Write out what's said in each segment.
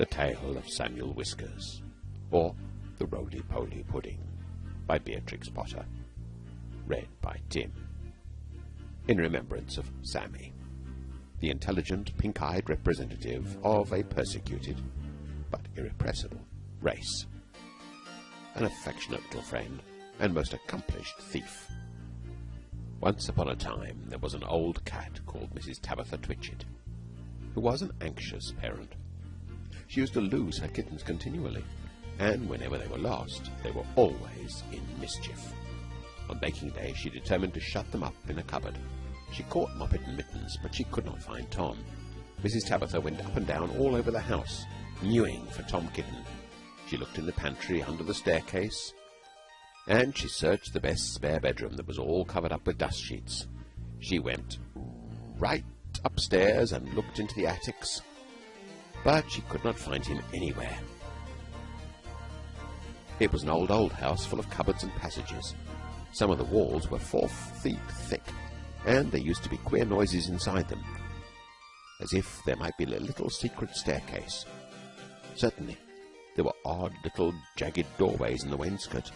The Tale of Samuel Whiskers, or The Roly Poly Pudding, by Beatrix Potter. Read by Tim. In remembrance of Sammy, the intelligent, pink eyed representative of a persecuted but irrepressible race. An affectionate little friend and most accomplished thief. Once upon a time there was an old cat called Mrs. Tabitha Twitchit, who was an anxious parent. She used to lose her kittens continually, and whenever they were lost, they were always in mischief. On baking day, she determined to shut them up in a cupboard. She caught Moppet and Mittens, but she could not find Tom. Mrs. Tabitha went up and down all over the house, mewing for Tom Kitten. She looked in the pantry, under the staircase, and she searched the best spare bedroom that was all covered up with dust sheets. She went right upstairs and looked into the attics, but she could not find him anywhere. It was an old, old house full of cupboards and passages. Some of the walls were four feet thick, and there used to be queer noises inside them, as if there might be a little secret staircase. Certainly, there were odd little jagged doorways in the wainscot,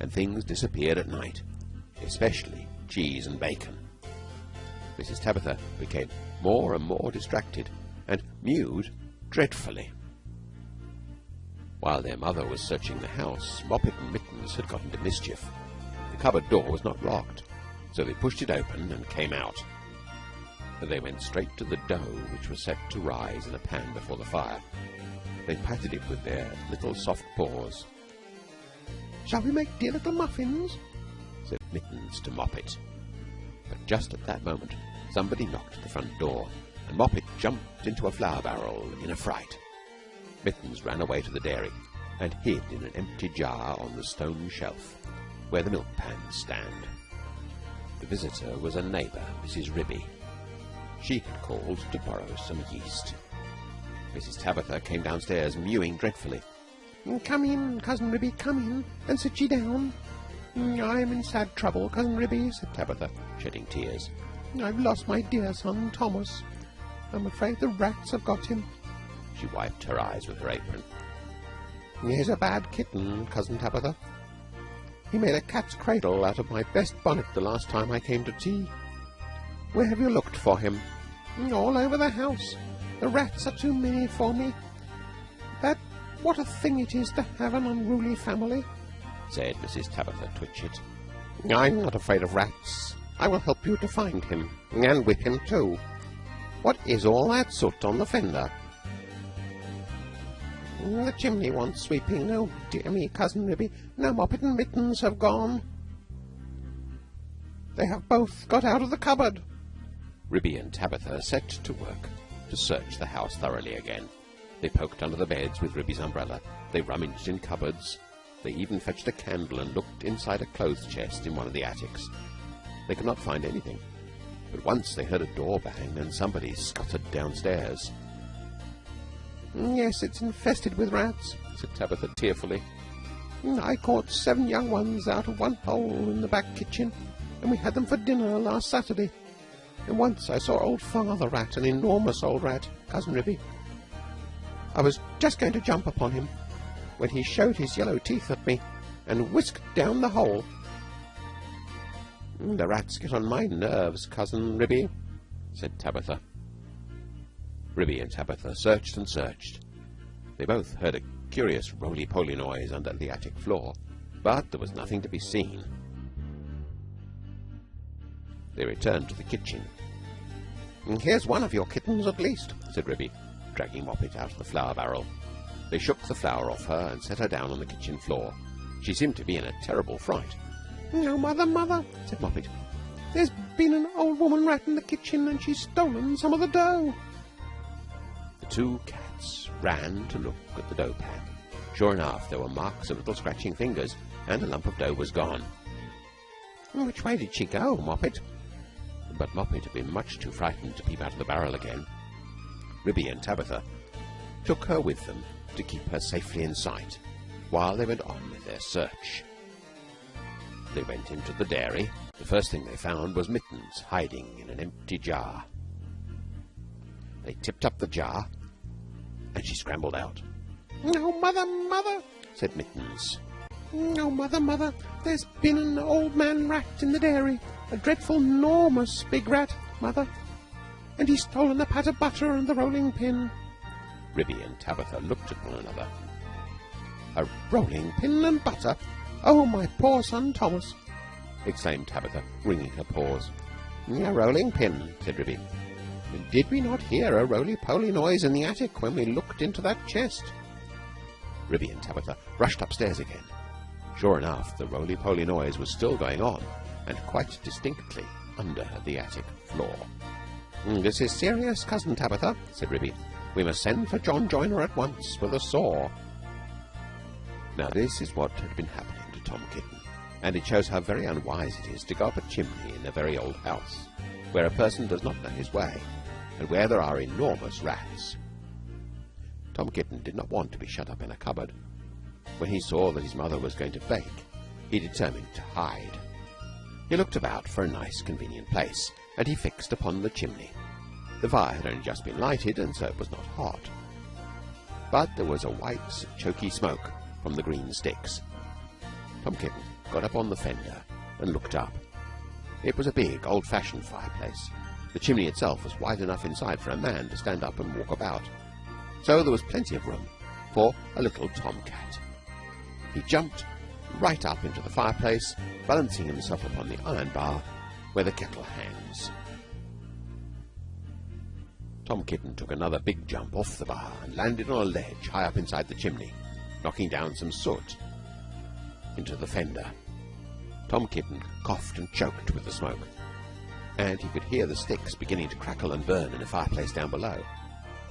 and things disappeared at night, especially cheese and bacon. Mrs. Tabitha became more and more distracted, and mewed dreadfully. While their mother was searching the house, Moppet and Mittens had got into mischief. The cupboard door was not locked, so they pushed it open and came out. They went straight to the dough which was set to rise in a pan before the fire. They patted it with their little soft paws. Shall we make dear little muffins? said Mittens to Moppet. But just at that moment somebody knocked at the front door Moppet jumped into a flour barrel in a fright. Mittens ran away to the dairy and hid in an empty jar on the stone shelf where the milk pans stand. The visitor was a neighbor, Mrs. Ribby. She had called to borrow some yeast. Mrs. Tabitha came downstairs mewing dreadfully. Mm, come in, Cousin Ribby, come in, and sit ye down. Mm, I'm in sad trouble, Cousin Ribby, said Tabitha, shedding tears. I've lost my dear son, Thomas. I'm afraid the rats have got him. She wiped her eyes with her apron. He's a bad kitten, Cousin Tabitha. He made a cat's cradle out of my best bonnet the last time I came to tea. Where have you looked for him? All over the house. The rats are too many for me. But what a thing it is to have an unruly family, said Mrs. Tabitha Twitchit. I'm not afraid of rats. I will help you to find him, and whip him too. What is all that soot on the fender? The chimney wants sweeping. Oh, dear me, Cousin Ribby. Now Moppet and Mittens have gone. They have both got out of the cupboard. Ribby and Tabitha set to work to search the house thoroughly again. They poked under the beds with Ribby's umbrella. They rummaged in cupboards. They even fetched a candle and looked inside a clothes chest in one of the attics. They could not find anything. But once they heard a door bang and somebody scuttered downstairs. Mm, yes, it's infested with rats, said Tabitha tearfully. Mm, I caught seven young ones out of one hole in the back kitchen, and we had them for dinner last Saturday. And once I saw old Father Rat, an enormous old rat, Cousin Ribby. I was just going to jump upon him when he showed his yellow teeth at me and whisked down the hole. The rats get on my nerves, Cousin Ribby, said Tabitha. Ribby and Tabitha searched and searched. They both heard a curious roly-poly noise under the attic floor, but there was nothing to be seen. They returned to the kitchen. Here's one of your kittens, at least, said Ribby, dragging Moppet out of the flour barrel. They shook the flour off her and set her down on the kitchen floor. She seemed to be in a terrible fright. "Oh, mother, mother," said Moppet, "there's been an old woman rat in the kitchen, and she's stolen some of the dough." The two cats ran to look at the dough pan. Sure enough, there were marks of little scratching fingers, and a lump of dough was gone. Which way did she go, Moppet? But Moppet had been much too frightened to peep out of the barrel again. Ribby and Tabitha took her with them to keep her safely in sight while they went on with their search. They went into the dairy. The first thing they found was Mittens hiding in an empty jar. They tipped up the jar, and she scrambled out. Oh, mother, mother, said Mittens. Oh, mother, mother, there's been an old man rat in the dairy, a dreadful, enormous big rat, mother, and he's stolen the pat of butter and the rolling pin. Ribby and Tabitha looked at one another. A rolling pin and butter? Oh, my poor son Thomas! exclaimed Tabitha, wringing her paws. A rolling pin, said Ribby. Did we not hear a roly-poly noise in the attic when we looked into that chest? Ribby and Tabitha rushed upstairs again. Sure enough, the roly-poly noise was still going on, and quite distinctly under the attic floor. Hmm, this is serious, Cousin Tabitha, said Ribby. We must send for John Joiner at once with a saw. Now, this is what had been happening Tom Kitten, and it shows how very unwise it is to go up a chimney in a very old house, where a person does not know his way, and where there are enormous rats. Tom Kitten did not want to be shut up in a cupboard. When he saw that his mother was going to bake, he determined to hide. He looked about for a nice, convenient place, and he fixed upon the chimney. The fire had only just been lighted, and so it was not hot. But there was a white, choky smoke from the green sticks. Tom Kitten got up on the fender and looked up. It was a big, old-fashioned fireplace. The chimney itself was wide enough inside for a man to stand up and walk about. So there was plenty of room for a little tomcat. He jumped right up into the fireplace, balancing himself upon the iron bar where the kettle hangs. Tom Kitten took another big jump off the bar and landed on a ledge high up inside the chimney, knocking down some soot into the fender. Tom Kitten coughed and choked with the smoke, and he could hear the sticks beginning to crackle and burn in the fireplace down below.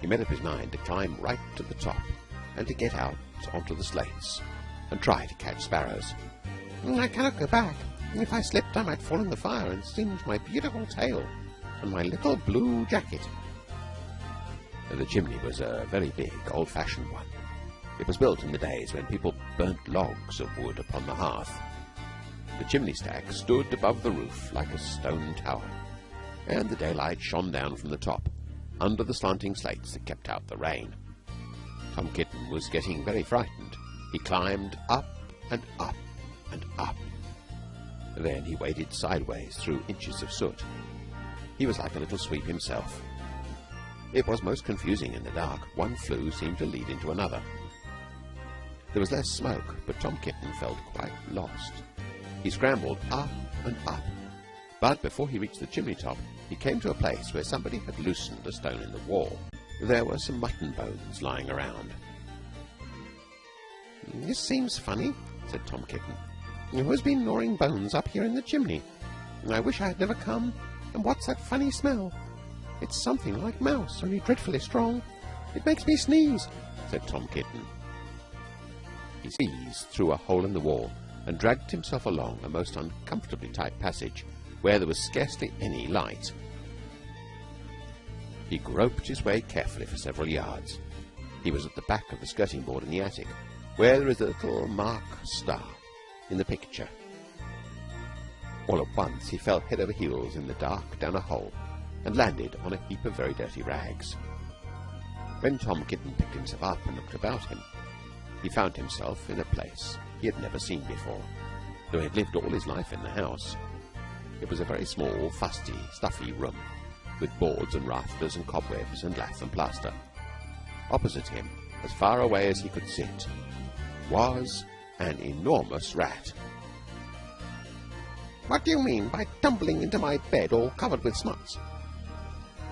He made up his mind to climb right to the top and to get out onto the slates and try to catch sparrows. Mm, I cannot go back. If I slipped, I might fall in the fire and singe my beautiful tail and my little blue jacket. The chimney was a very big, old-fashioned one. It was built in the days when people burnt logs of wood upon the hearth. The chimney stack stood above the roof like a stone tower, and the daylight shone down from the top under the slanting slates that kept out the rain. Tom Kitten was getting very frightened. He climbed up and up and up. Then he waded sideways through inches of soot. He was like a little sweep himself. It was most confusing in the dark. One flue seemed to lead into another. There was less smoke, but Tom Kitten felt quite lost. He scrambled up and up, but before he reached the chimney top, he came to a place where somebody had loosened a stone in the wall. There were some mutton bones lying around. This seems funny, said Tom Kitten. Who has been gnawing bones up here in the chimney? I wish I had never come. And what's that funny smell? It's something like mouse, only dreadfully strong. It makes me sneeze, said Tom Kitten. He squeezed through a hole in the wall and dragged himself along a most uncomfortably tight passage where there was scarcely any light. He groped his way carefully for several yards. He was at the back of the skirting board in the attic, where there is a little mark star in the picture. All at once he fell head over heels in the dark down a hole and landed on a heap of very dirty rags. When Tom Kitten picked himself up and looked about him, he found himself in a place he had never seen before, though he had lived all his life in the house. It was a very small, fusty, stuffy room, with boards and rafters and cobwebs and lath and plaster. Opposite him, as far away as he could sit, was an enormous rat. What do you mean by tumbling into my bed all covered with smuts?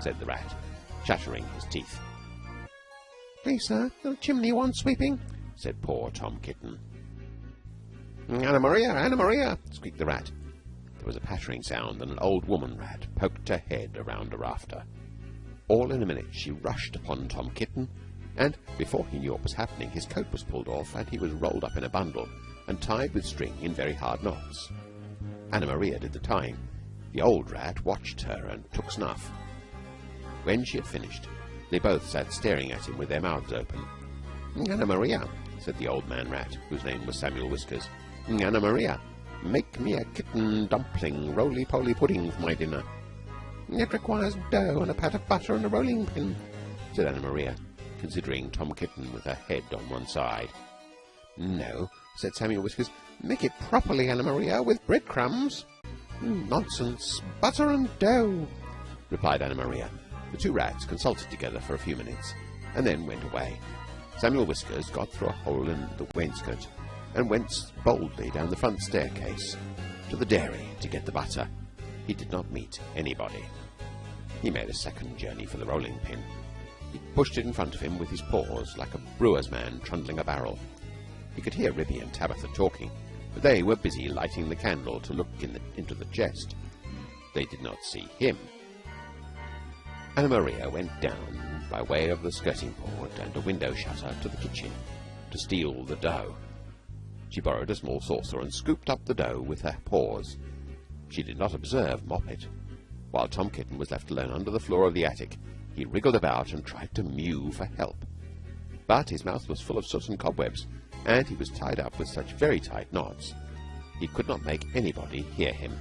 said the rat, chattering his teeth. Please, sir, the chimney wants sweeping, said poor Tom Kitten. Anna Maria, Anna Maria, squeaked the rat. There was a pattering sound, and an old woman rat poked her head around a rafter. All in a minute she rushed upon Tom Kitten, and before he knew what was happening, his coat was pulled off, and he was rolled up in a bundle and tied with string in very hard knots. Anna Maria did the tying. The old rat watched her and took snuff. When she had finished, they both sat staring at him with their mouths open. Anna Maria, said the old man rat, whose name was Samuel Whiskers. Anna Maria, make me a kitten dumpling roly-poly pudding for my dinner. It requires dough and a pat of butter and a rolling pin, said Anna Maria. considering Tom Kitten with her head on one side. No, said Samuel Whiskers. Make it properly, Anna Maria, with breadcrumbs. Mm, nonsense. Butter and dough, replied Anna Maria. The two rats consulted together for a few minutes and then went away. Samuel Whiskers got through a hole in the wainscot and went boldly down the front staircase to the dairy to get the butter. He did not meet anybody. He made a second journey for the rolling pin. He pushed it in front of him with his paws like a brewer's man trundling a barrel. He could hear Ribby and Tabitha talking, but they were busy lighting the candle to look in the, into the chest. They did not see him. Anna Maria went down by way of the skirting board and a window shutter to the kitchen to steal the dough. She borrowed a small saucer and scooped up the dough with her paws. She did not observe Moppet. While Tom Kitten was left alone under the floor of the attic, he wriggled about and tried to mew for help. But his mouth was full of soot and cobwebs, and he was tied up with such very tight knots he could not make anybody hear him.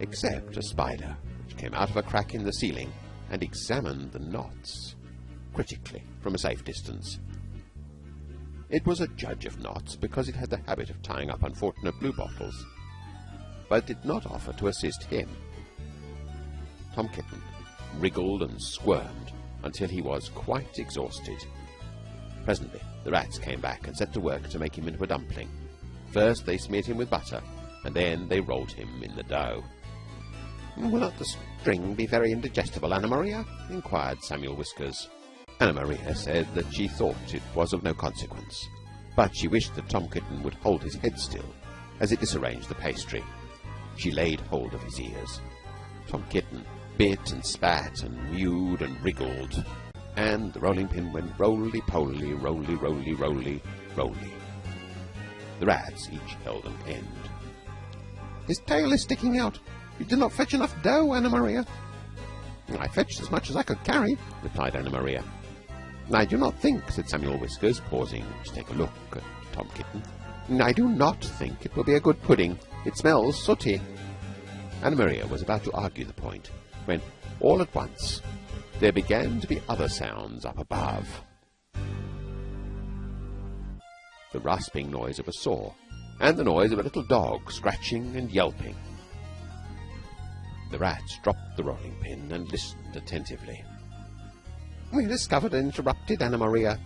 Except a spider, came out of a crack in the ceiling and examined the knots critically from a safe distance. It was a judge of knots because it had the habit of tying up unfortunate bluebottles, but did not offer to assist him. Tom Kitten wriggled and squirmed until he was quite exhausted. Presently the rats came back and set to work to make him into a dumpling. First they smeared him with butter, and then they rolled him in the dough. Will not the string be very indigestible, Anna Maria? inquired Samuel Whiskers. Anna Maria said that she thought it was of no consequence, but she wished that Tom Kitten would hold his head still as it disarranged the pastry. She laid hold of his ears. Tom Kitten bit and spat and mewed and wriggled, and the rolling pin went roly poly, roly roly roly roly. The rats each held an end. His tail is sticking out. You did not fetch enough dough, Anna Maria. I fetched as much as I could carry, replied Anna Maria. I do not think, said Samuel Whiskers, pausing to take a look at Tom Kitten. I do not think it will be a good pudding. It smells sooty. Anna Maria was about to argue the point when, all at once, there began to be other sounds up above. The rasping noise of a saw, and the noise of a little dog scratching and yelping. The rats dropped the rolling pin and listened attentively. We discovered and interrupted Anna Maria.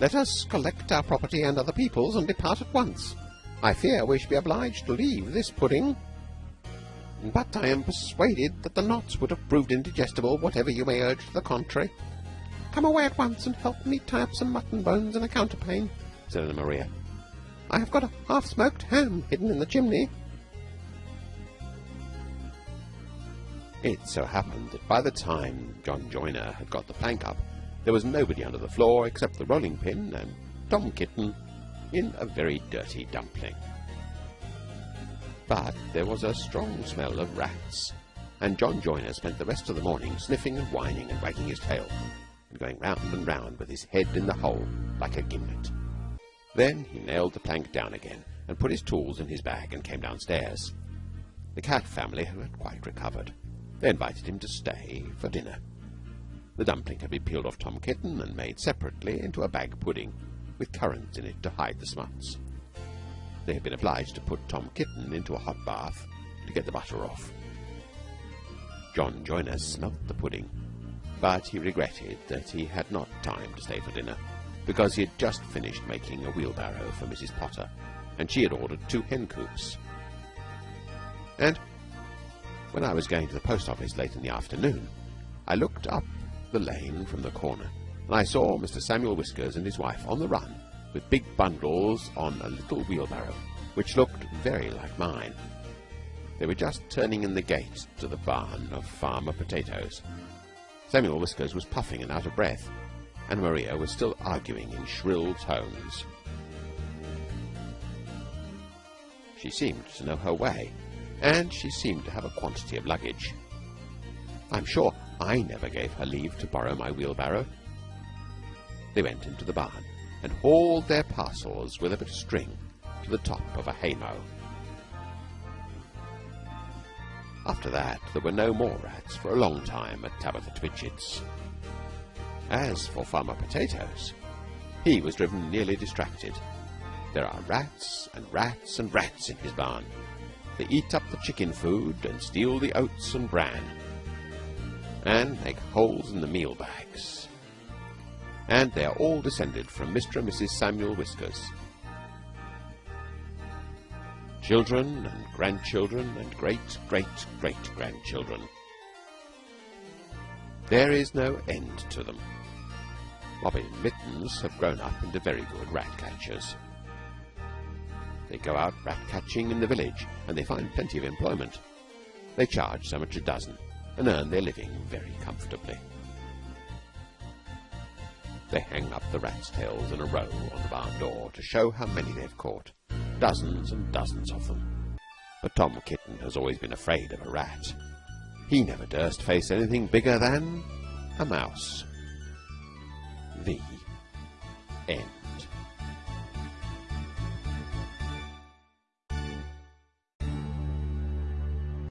Let us collect our property and other people's and depart at once. I fear we shall be obliged to leave this pudding. But I am persuaded that the knots would have proved indigestible, whatever you may urge to the contrary. Come away at once and help me tie up some mutton bones and a counterpane, said Anna Maria. I have got a half-smoked ham hidden in the chimney. It so happened that by the time John Joiner had got the plank up, there was nobody under the floor except the rolling pin and Tom Kitten in a very dirty dumpling. But there was a strong smell of rats, and John Joiner spent the rest of the morning sniffing and whining and wagging his tail, and going round and round with his head in the hole like a gimlet. Then he nailed the plank down again and put his tools in his bag and came downstairs. The cat family had quite recovered. They invited him to stay for dinner. The dumpling had been peeled off Tom Kitten and made separately into a bag pudding with currants in it to hide the smuts. They had been obliged to put Tom Kitten into a hot bath to get the butter off. John Joiner smelt the pudding, but he regretted that he had not time to stay for dinner because he had just finished making a wheelbarrow for Mrs. Potter, and she had ordered two hen coops. And when I was going to the post office late in the afternoon, I looked up the lane from the corner, and I saw Mr. Samuel Whiskers and his wife on the run with big bundles on a little wheelbarrow, which looked very like mine. They were just turning in the gate to the barn of Farmer Potatoes. Samuel Whiskers was puffing and out of breath, and Maria was still arguing in shrill tones. She seemed to know her way, and she seemed to have a quantity of luggage. I'm sure I never gave her leave to borrow my wheelbarrow. They went into the barn and hauled their parcels with a bit of string to the top of a haymow. After that, there were no more rats for a long time at Tabitha Twitchit's. As for Farmer Potatoes, he was driven nearly distracted. There are rats and rats and rats in his barn. They eat up the chicken food and steal the oats and bran, and make holes in the meal bags. And they are all descended from Mr. and Mrs. Samuel Whiskers. Children and grandchildren and great great great grandchildren. There is no end to them. Robin and Mittens have grown up into very good rat catchers. They go out rat catching in the village, and they find plenty of employment. They charge so much a dozen, and earn their living very comfortably. They hang up the rats' tails in a row on the barn door to show how many they've caught, dozens and dozens of them. But Tom Kitten has always been afraid of a rat. He never durst face anything bigger than a mouse. The end.